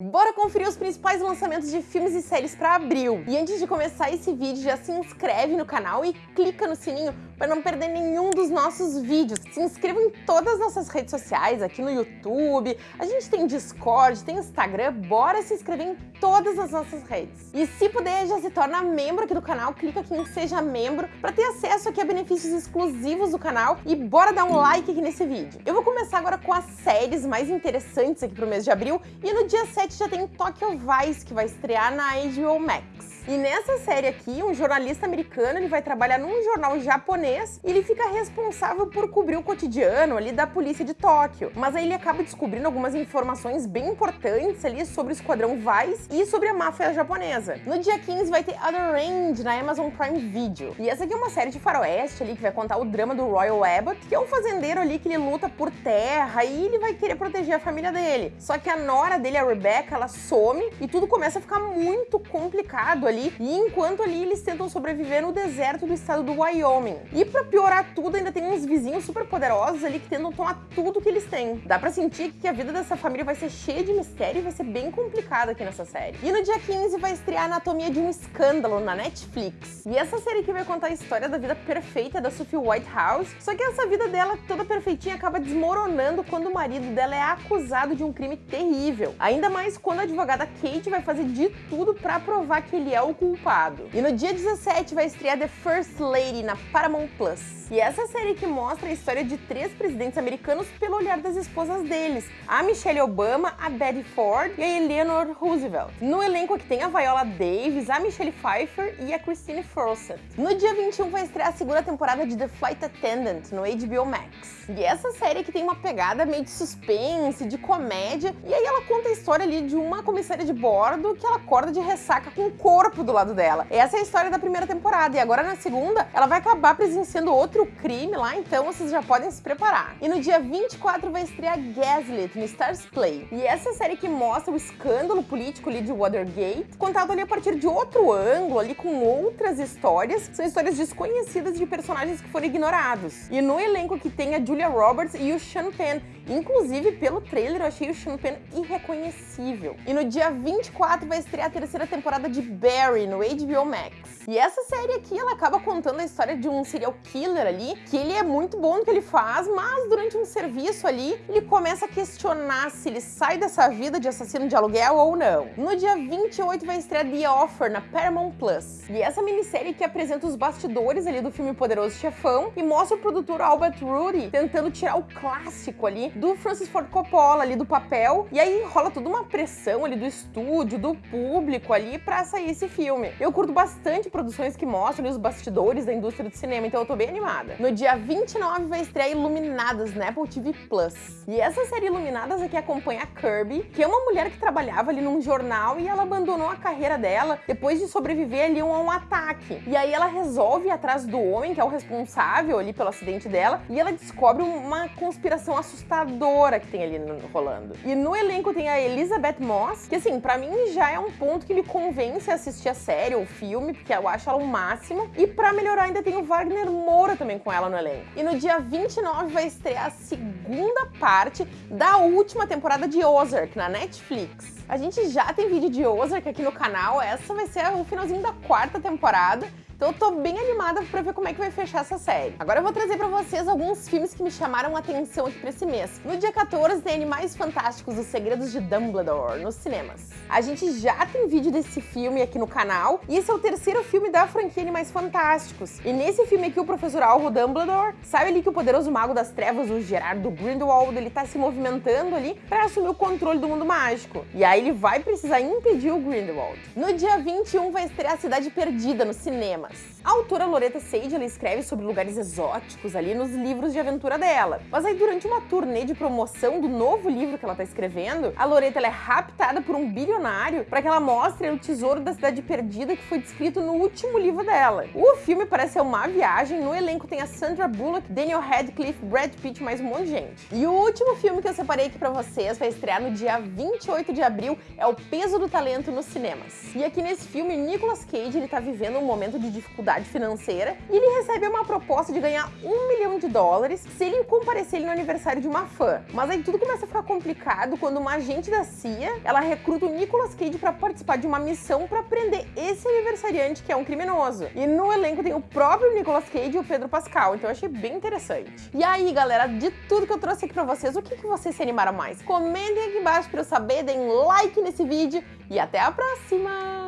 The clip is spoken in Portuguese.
Bora conferir os principais lançamentos de filmes e séries para abril. E antes de começar esse vídeo, já se inscreve no canal e clica no sininho para não perder nenhum dos nossos vídeos. Se inscreva em todas as nossas redes sociais, aqui no YouTube, a gente tem Discord, tem Instagram, bora se inscrever em todas as nossas redes. E se puder, já se torna membro aqui do canal, clica aqui em Seja Membro para ter acesso aqui a benefícios exclusivos do canal e bora dar um like aqui nesse vídeo. Eu vou começar agora com as séries mais interessantes aqui pro mês de abril e no dia 7 já tem Tokyo Vice, que vai estrear na HBO Max. E nessa série aqui, um jornalista americano ele vai trabalhar num jornal japonês e ele fica responsável por cobrir o cotidiano ali da polícia de Tóquio. Mas aí ele acaba descobrindo algumas informações bem importantes ali sobre o Esquadrão Vice e sobre a máfia japonesa. No dia 15 vai ter Other Range na Amazon Prime Video. E essa aqui é uma série de faroeste ali que vai contar o drama do Royal Abbott, que é um fazendeiro ali que ele luta por terra e ele vai querer proteger a família dele. Só que a nora dele, a Rebecca, ela some e tudo começa a ficar muito complicado ali ali, e enquanto ali eles tentam sobreviver no deserto do estado do Wyoming. E pra piorar tudo, ainda tem uns vizinhos super poderosos ali que tentam tomar tudo que eles têm. Dá pra sentir que a vida dessa família vai ser cheia de mistério e vai ser bem complicada aqui nessa série. E no dia 15 vai estrear Anatomia de um Escândalo na Netflix. E essa série aqui vai contar a história da vida perfeita da Sophie Whitehouse, só que essa vida dela toda perfeitinha acaba desmoronando quando o marido dela é acusado de um crime terrível. Ainda mais quando a advogada Kate vai fazer de tudo pra provar que ele é o o culpado. E no dia 17 vai estrear The First Lady na Paramount Plus. E essa série que mostra a história de três presidentes americanos pelo olhar das esposas deles, a Michelle Obama, a Betty Ford e a Eleanor Roosevelt. No elenco aqui tem a Viola Davis, a Michelle Pfeiffer e a Christine Fawcett. No dia 21 vai estrear a segunda temporada de The Flight Attendant no HBO Max. E essa série que tem uma pegada meio de suspense, de comédia, e aí ela conta a história ali de uma comissária de bordo que ela acorda de ressaca com o corpo do lado dela. Essa é a história da primeira temporada e agora na segunda ela vai acabar presenciando outro crime lá, então vocês já podem se preparar. E no dia 24 vai estrear Gaslit no Stars Play. E essa série que mostra o escândalo político ali de Watergate, contado ali a partir de outro ângulo, ali com outras histórias, são histórias desconhecidas de personagens que foram ignorados. E no elenco que tem a Julia Roberts e o Sean Penn, Inclusive, pelo trailer, eu achei o Sean Penn irreconhecível. E no dia 24 vai estrear a terceira temporada de Barry no HBO Max. E essa série aqui, ela acaba contando a história de um serial killer ali, que ele é muito bom no que ele faz, mas durante um serviço ali, ele começa a questionar se ele sai dessa vida de assassino de aluguel ou não. No dia 28 vai estrear The Offer na Paramount Plus. E essa minissérie que apresenta os bastidores ali do filme Poderoso Chefão e mostra o produtor Albert Rudy tentando tirar o clássico ali do Francis Ford Coppola ali do papel. E aí rola toda uma pressão ali do estúdio, do público ali pra sair esse filme. Eu curto bastante produções que mostram os bastidores da indústria do cinema, então eu tô bem animada. No dia 29 vai estrear Iluminadas na Apple TV Plus. E essa série Iluminadas aqui acompanha a Kirby, que é uma mulher que trabalhava ali num jornal e ela abandonou a carreira dela depois de sobreviver ali a um ataque. E aí ela resolve ir atrás do homem, que é o responsável ali pelo acidente dela, e ela descobre uma conspiração assustadora que tem ali rolando. E no elenco tem a Elizabeth Moss, que assim, para mim já é um ponto que me convence a assistir a série ou filme, porque eu acho ela o máximo. E pra melhorar ainda tem o Wagner Moura também com ela no elenco. E no dia 29 vai estrear a segunda parte da última temporada de Ozark na Netflix. A gente já tem vídeo de Ozark aqui no canal, essa vai ser o finalzinho da quarta temporada. Então eu tô bem animada pra ver como é que vai fechar essa série. Agora eu vou trazer pra vocês alguns filmes que me chamaram a atenção aqui pra esse mês. No dia 14 tem Animais Fantásticos, Os Segredos de Dumbledore, nos cinemas. A gente já tem vídeo desse filme aqui no canal, e esse é o terceiro filme da franquia Animais Fantásticos. E nesse filme aqui, o professor Alvo Dumbledore sabe ali que o poderoso mago das trevas, o Gerardo Grindelwald, ele tá se movimentando ali pra assumir o controle do mundo mágico. E aí ele vai precisar impedir o Grindelwald. No dia 21 vai estrear A Cidade Perdida no cinema cinemas. A autora Loretta Sage ela escreve sobre lugares exóticos ali nos livros de aventura dela. Mas aí durante uma turnê de promoção do novo livro que ela está escrevendo, a Loretta é raptada por um bilionário para que ela mostre o tesouro da cidade perdida que foi descrito no último livro dela. O filme parece ser uma viagem, no elenco tem a Sandra Bullock, Daniel Radcliffe, Brad Pitt, mais um monte de gente. E o último filme que eu separei aqui para vocês vai estrear no dia 28 de abril, é O Peso do Talento nos cinemas. E aqui nesse filme, Nicolas Cage ele tá vivendo um momento de dificuldade financeira e ele recebe uma proposta de ganhar um milhão de dólares se ele comparecer no aniversário de uma fã. Mas aí tudo começa a ficar complicado quando uma agente da CIA ela recruta o Nicolas Cage para participar de uma missão para prender esse aniversariante que é um criminoso. E no elenco tem o próprio Nicolas Cage e o Pedro Pascal, então eu achei bem interessante. E aí, galera, de tudo que eu trouxe aqui para vocês, o que, que vocês se animaram mais? Comentem aqui embaixo para eu saber, deem like nesse vídeo e até a próxima!